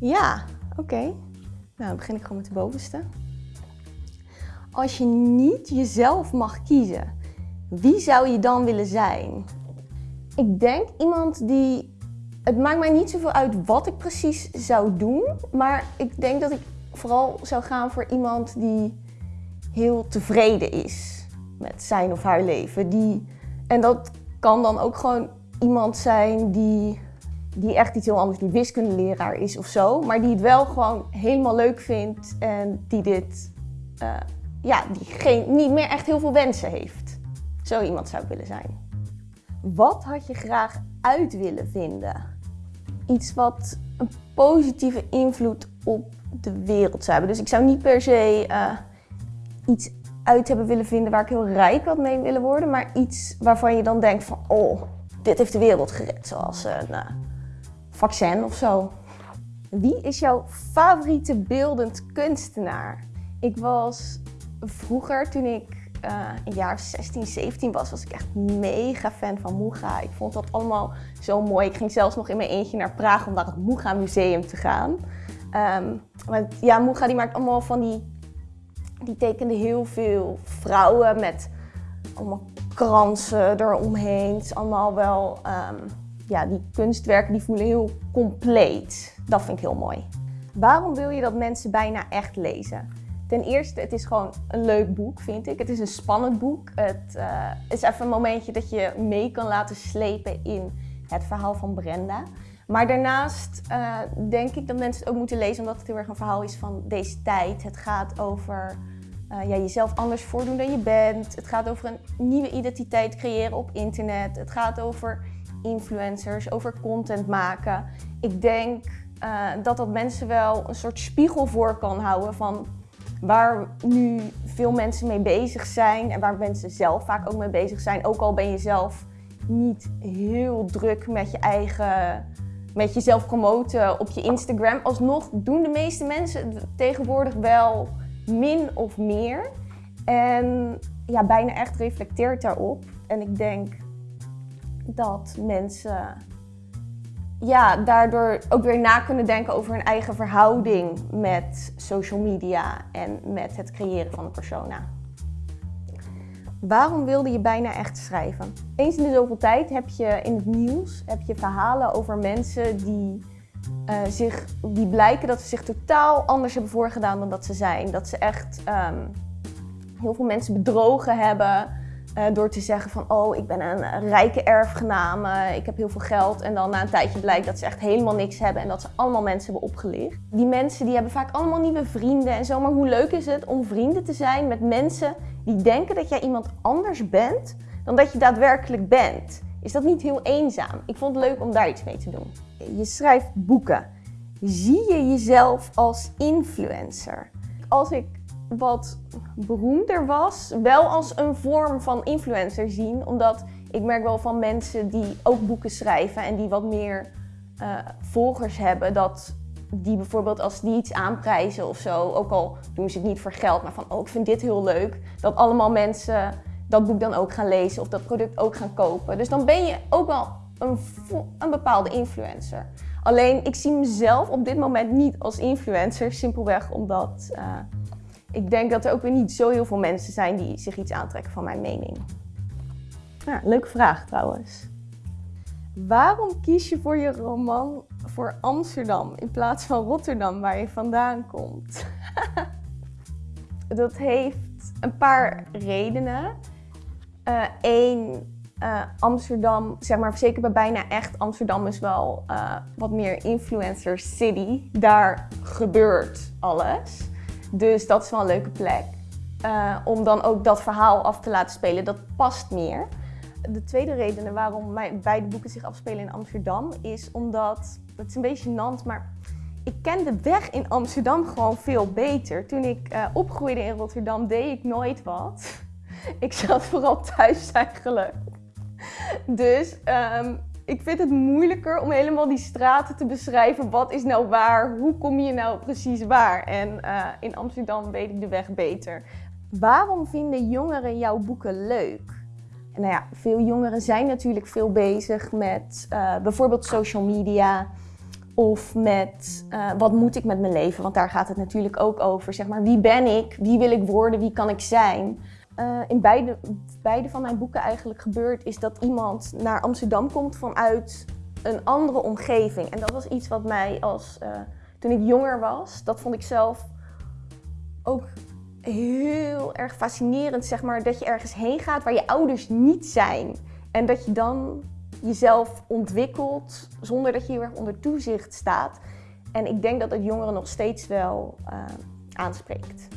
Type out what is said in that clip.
Ja, oké. Nou, dan begin ik gewoon met de bovenste. Als je niet jezelf mag kiezen, wie zou je dan willen zijn? Ik denk iemand die. Het maakt mij niet zoveel uit wat ik precies zou doen, maar ik denk dat ik vooral zou gaan voor iemand die heel tevreden is met zijn of haar leven. Die, en dat kan dan ook gewoon iemand zijn die, die echt iets heel anders, die wiskundeleraar is of zo, maar die het wel gewoon helemaal leuk vindt en die dit, uh, ja, die geen, niet meer echt heel veel wensen heeft. Zo iemand zou ik willen zijn. Wat had je graag uit willen vinden? Iets wat een positieve invloed op de wereld zou hebben. Dus ik zou niet per se uh, iets uit hebben willen vinden waar ik heel rijk had mee willen worden, maar iets waarvan je dan denkt van, oh, dit heeft de wereld gered, zoals een uh, vaccin of zo. Wie is jouw favoriete beeldend kunstenaar? Ik was vroeger, toen ik uh, een jaar 16, 17 was, was ik echt mega fan van Muga. Ik vond dat allemaal zo mooi. Ik ging zelfs nog in mijn eentje naar Praag om naar het Muga Museum te gaan. Um, want ja, Muga die maakt allemaal van die... Die tekende heel veel vrouwen met allemaal kransen eromheen. Het is allemaal wel... Um, ja, die kunstwerken die voelen heel compleet. Dat vind ik heel mooi. Waarom wil je dat mensen bijna echt lezen? Ten eerste, het is gewoon een leuk boek, vind ik. Het is een spannend boek. Het uh, is even een momentje dat je mee kan laten slepen in het verhaal van Brenda. Maar daarnaast uh, denk ik dat mensen het ook moeten lezen omdat het heel erg een verhaal is van deze tijd. Het gaat over uh, ja, jezelf anders voordoen dan je bent. Het gaat over een nieuwe identiteit creëren op internet. Het gaat over influencers, over content maken. Ik denk dat dat mensen wel een soort spiegel voor kan houden van waar nu veel mensen mee bezig zijn en waar mensen zelf vaak ook mee bezig zijn. Ook al ben je zelf niet heel druk met je eigen, met jezelf promoten op je Instagram. Alsnog doen de meeste mensen tegenwoordig wel min of meer. En ja, bijna echt reflecteert daarop. En ik denk dat mensen ja, daardoor ook weer na kunnen denken over hun eigen verhouding met social media en met het creëren van een persona. Waarom wilde je bijna echt schrijven? Eens in de zoveel tijd heb je in het nieuws heb je verhalen over mensen die, uh, zich, die blijken dat ze zich totaal anders hebben voorgedaan dan dat ze zijn. Dat ze echt um, heel veel mensen bedrogen hebben. Uh, door te zeggen van, oh, ik ben een rijke erfgename, ik heb heel veel geld. En dan na een tijdje blijkt dat ze echt helemaal niks hebben en dat ze allemaal mensen hebben opgelicht. Die mensen die hebben vaak allemaal nieuwe vrienden en zo. Maar hoe leuk is het om vrienden te zijn met mensen die denken dat jij iemand anders bent dan dat je daadwerkelijk bent? Is dat niet heel eenzaam? Ik vond het leuk om daar iets mee te doen. Je schrijft boeken. Zie je jezelf als influencer? Als ik wat beroemder was, wel als een vorm van influencer zien. Omdat ik merk wel van mensen die ook boeken schrijven en die wat meer uh, volgers hebben, dat die bijvoorbeeld als die iets aanprijzen of zo, ook al doen ze het niet voor geld, maar van oh ik vind dit heel leuk, dat allemaal mensen dat boek dan ook gaan lezen of dat product ook gaan kopen. Dus dan ben je ook wel een, een bepaalde influencer. Alleen ik zie mezelf op dit moment niet als influencer, simpelweg omdat uh, ik denk dat er ook weer niet zo heel veel mensen zijn die zich iets aantrekken van mijn mening. Leuke vraag trouwens. Waarom kies je voor je roman voor Amsterdam in plaats van Rotterdam, waar je vandaan komt? dat heeft een paar redenen. Eén, uh, uh, Amsterdam, zeg maar zeker bij bijna echt, Amsterdam is wel uh, wat meer influencer city. Daar gebeurt alles. Dus dat is wel een leuke plek. Uh, om dan ook dat verhaal af te laten spelen, dat past meer. De tweede reden waarom mijn beide boeken zich afspelen in Amsterdam is omdat, het is een beetje gênant, maar ik ken de weg in Amsterdam gewoon veel beter. Toen ik uh, opgroeide in Rotterdam deed ik nooit wat. ik zat vooral thuis eigenlijk. Dus um, ik vind het moeilijker om helemaal die straten te beschrijven. Wat is nou waar? Hoe kom je nou precies waar? En uh, in Amsterdam weet ik de weg beter. Waarom vinden jongeren jouw boeken leuk? Nou ja, veel jongeren zijn natuurlijk veel bezig met uh, bijvoorbeeld social media. Of met eh, wat moet ik met mijn leven? Want daar gaat het natuurlijk ook over. Zeg maar, wie ben ik? Wie wil ik worden? Wie kan ik zijn? Uh, in beide, beide van mijn boeken eigenlijk gebeurt, is dat iemand naar Amsterdam komt vanuit een andere omgeving. En dat was iets wat mij als uh, toen ik jonger was, dat vond ik zelf ook heel erg fascinerend, zeg maar, dat je ergens heen gaat waar je ouders niet zijn. En dat je dan jezelf ontwikkelt zonder dat je heel erg onder toezicht staat. En ik denk dat het jongeren nog steeds wel uh, aanspreekt.